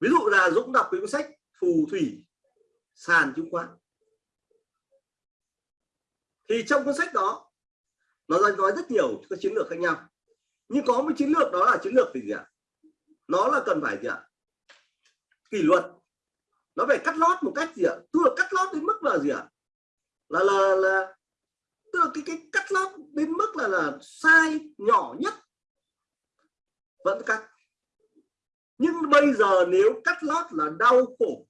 ví dụ là Dũng đọc cái cuốn sách phù thủy, sàn chứng khoán. Thì trong cuốn sách đó, nó nói rất nhiều các chiến lược khác nhau. Nhưng có một chiến lược đó là chiến lược gì ạ? Nó là cần phải gì ạ? Kỷ luật. Nó phải cắt lót một cách gì ạ? Tức là cắt lót đến mức là gì ạ? Là là là, tức là cái cái cắt lót đến mức là là sai, nhỏ nhất. Vẫn cắt bây giờ nếu cắt lót là đau khổ,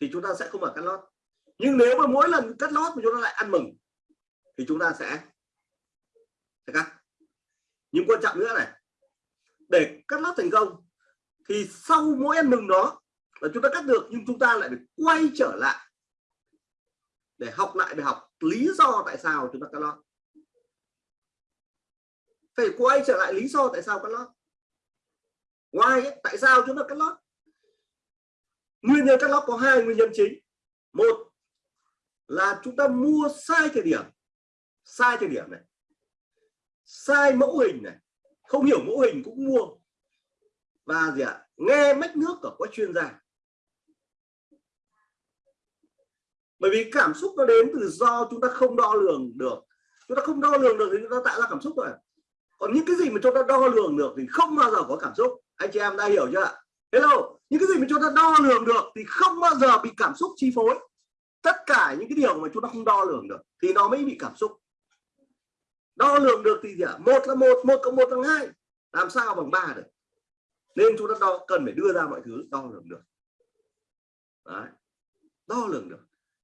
thì chúng ta sẽ không phải cắt lót. Nhưng nếu mà mỗi lần cắt lót mà chúng ta lại ăn mừng, thì chúng ta sẽ sẽ cắt. Nhưng quan trọng nữa này, để cắt lót thành công, thì sau mỗi ăn mừng đó là chúng ta cắt được, nhưng chúng ta lại phải quay trở lại để học lại bài học lý do tại sao chúng ta cắt lót. Phải quay trở lại lý do tại sao cắt lót why ấy, tại sao chúng ta cắt lót? Nguyên nhân cắt lót có hai nguyên nhân chính. Một là chúng ta mua sai thời điểm. Sai thời điểm này. Sai mẫu hình này. Không hiểu mẫu hình cũng mua. Và gì ạ? Nghe mách nước của các chuyên gia. Bởi vì cảm xúc nó đến từ do chúng ta không đo lường được. Chúng ta không đo lường được thì chúng ta tạo ra cảm xúc rồi còn những cái gì mà chúng ta đo lường được thì không bao giờ có cảm xúc anh chị em đã hiểu chưa ạ? Hello, những cái gì mà chúng ta đo lường được thì không bao giờ bị cảm xúc chi phối. Tất cả những cái điều mà chúng ta không đo lường được thì nó mới bị cảm xúc. Đo lường được thì gì ạ? Một là một một cộng một bằng hai. Làm sao bằng ba được? Nên chúng ta đo, cần phải đưa ra mọi thứ đo lường được. Đấy. đo lường được.